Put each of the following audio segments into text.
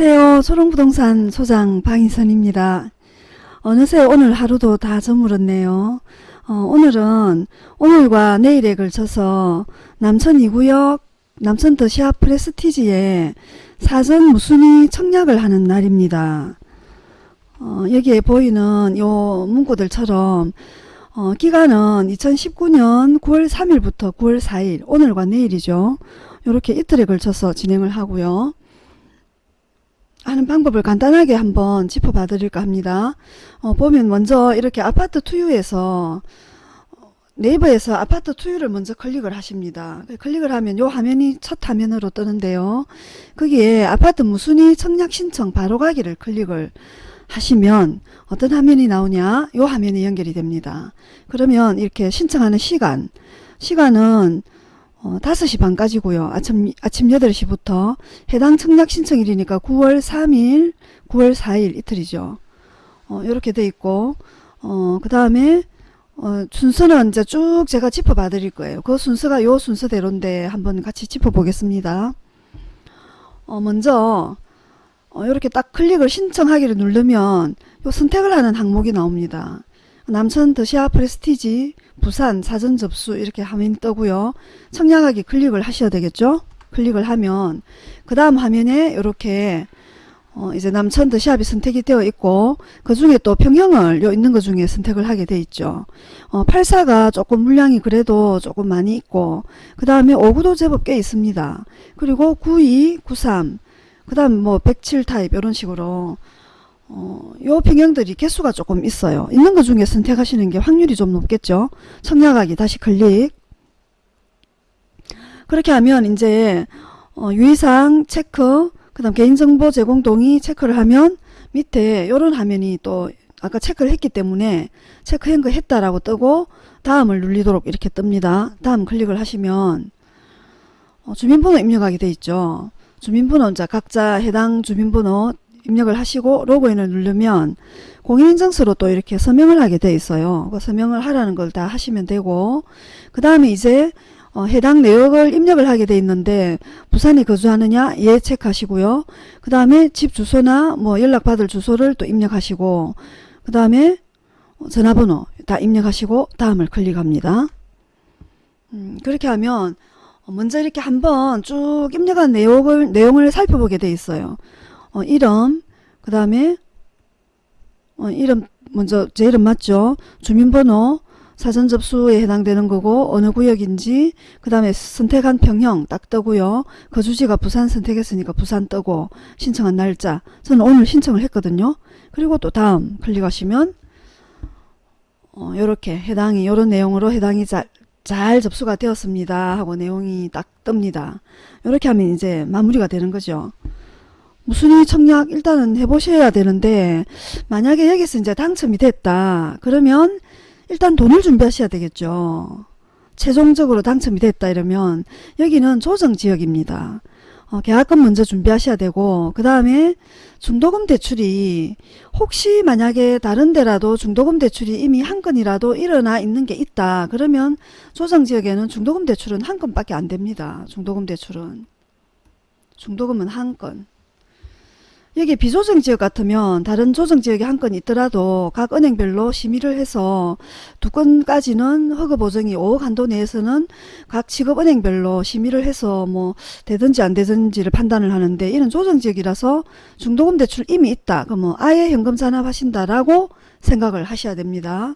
안녕하세요. 초롱부동산 소장 방희선입니다. 어느새 오늘 하루도 다 저물었네요. 어, 오늘은 오늘과 내일에 걸쳐서 남천 2구역 남천 더시아 프레스티지에 사전 무순위 청약을 하는 날입니다. 어, 여기에 보이는 요 문구들처럼 어, 기간은 2019년 9월 3일부터 9월 4일 오늘과 내일이죠. 이렇게 이틀에 걸쳐서 진행을 하고요. 하는 방법을 간단하게 한번 짚어봐 드릴까 합니다. 어, 보면 먼저 이렇게 아파트 투유에서 네이버에서 아파트 투유를 먼저 클릭을 하십니다. 클릭을 하면 요 화면이 첫 화면으로 뜨는데요. 거기에 아파트 무순위 청약 신청 바로 가기를 클릭을 하시면 어떤 화면이 나오냐 요 화면이 연결이 됩니다. 그러면 이렇게 신청하는 시간 시간은 어, 5시 반까지고요. 아침, 아침 8시부터 해당 청약 신청일이니까 9월 3일, 9월 4일 이틀이죠. 어, 이렇게 돼 있고 어, 그 다음에 어, 순서는 이제 쭉 제가 짚어봐 드릴 거예요. 그 순서가 요 순서대로인데 한번 같이 짚어보겠습니다. 어, 먼저 어, 이렇게 딱 클릭을 신청하기를 누르면 요 선택을 하는 항목이 나옵니다. 남천 더시아 프레스티지 부산 사전 접수 이렇게 화면이 뜨고요. 청약하기 클릭을 하셔야 되겠죠. 클릭을 하면 그 다음 화면에 이렇게 어 이제 남천 더시합이 선택이 되어 있고 그 중에 또 평형을 요 있는 것 중에 선택을 하게 돼 있죠. 어 84가 조금 물량이 그래도 조금 많이 있고 그 다음에 59도 제법 꽤 있습니다. 그리고 92, 93, 그 다음 뭐 107 타입 이런 식으로 어, 요 평형들이 개수가 조금 있어요. 있는 것 중에 선택하시는 게 확률이 좀 높겠죠. 청약하기 다시 클릭. 그렇게 하면 이제 어, 유의사항 체크, 그 다음 개인정보 제공 동의 체크를 하면 밑에 요런 화면이 또 아까 체크를 했기 때문에 체크한 거 했다라고 뜨고 다음을 눌리도록 이렇게 뜹니다. 다음 클릭을 하시면 어, 주민번호 입력하게 돼 있죠. 주민번호 각자 해당 주민번호 입력을 하시고 로그인을 누르면 공인인증서로 또 이렇게 서명을 하게 돼 있어요. 그 서명을 하라는 걸 다 하시면 되고 그 다음에 이제 어, 해당 내역을 입력을 하게 돼 있는데 부산에 거주하느냐 예 체크하시고요. 그 다음에 집 주소나 뭐 연락받을 주소를 또 입력하시고 그 다음에 전화번호 다 입력하시고 다음을 클릭합니다. 음, 그렇게 하면 먼저 이렇게 한번 쭉 입력한 내용을, 내용을 살펴보게 돼 있어요. 어, 이름 그 다음에 어, 이름 먼저 제 이름 맞죠? 주민번호 사전 접수에 해당되는 거고 어느 구역인지 그 다음에 선택한 평형 딱 뜨고요. 거주지가 부산 선택했으니까 부산 뜨고 신청한 날짜. 저는 오늘 신청을 했거든요. 그리고 또 다음 클릭하시면 어, 요렇게 해당이 요런 내용으로 해당이 잘, 잘 접수가 되었습니다 하고 내용이 딱 뜹니다. 이렇게 하면 이제 마무리가 되는 거죠 무순위 청약 일단은 해보셔야 되는데 만약에 여기서 이제 당첨이 됐다 그러면 일단 돈을 준비하셔야 되겠죠. 최종적으로 당첨이 됐다 이러면 여기는 조정지역입니다. 어, 계약금 먼저 준비하셔야 되고 그 다음에 중도금 대출이 혹시 만약에 다른 데라도 중도금 대출이 이미 한 건이라도 일어나 있는 게 있다 그러면 조정지역에는 중도금 대출은 한 건밖에 안 됩니다. 중도금 대출은. 중도금은 한 건 여기 비조정 지역 같으면 다른 조정 지역에 한 건 있더라도 각 은행별로 심의를 해서 두 건까지는 허가 보정이 5억 한도 내에서는 각 직업 은행별로 심의를 해서 뭐 되든지 안 되든지를 판단을 하는데 이런 조정 지역이라서 중도금 대출 이미 있다. 그러면 아예 현금 잔압하신다라고 생각을 하셔야 됩니다.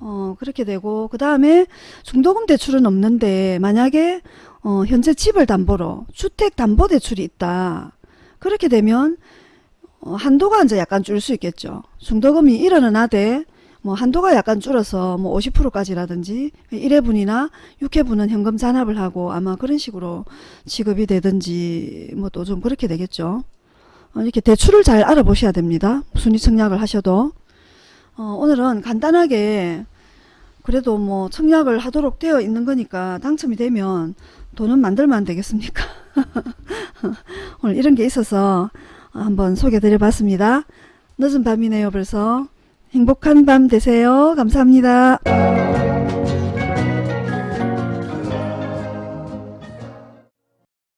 어 그렇게 되고 그 다음에 중도금 대출은 없는데 만약에 어 현재 집을 담보로 주택 담보 대출이 있다. 그렇게 되면 어, 한도가 이제 약간 줄 수 있겠죠. 중도금이 1원은 하되 뭐 한도가 약간 줄어서 뭐 50%까지라든지 1회분이나 6회분은 현금 잔압을 하고 아마 그런 식으로 지급이 되든지 뭐 또 좀 그렇게 되겠죠. 어, 이렇게 대출을 잘 알아보셔야 됩니다. 순위 청약을 하셔도 어, 오늘은 간단하게 그래도 뭐 청약을 하도록 되어 있는 거니까 당첨이 되면 돈은 만들면 되겠습니까? 오늘 이런 게 있어서 한번 소개 드려 봤습니다. 늦은 밤이네요 벌써. 행복한 밤 되세요. 감사합니다.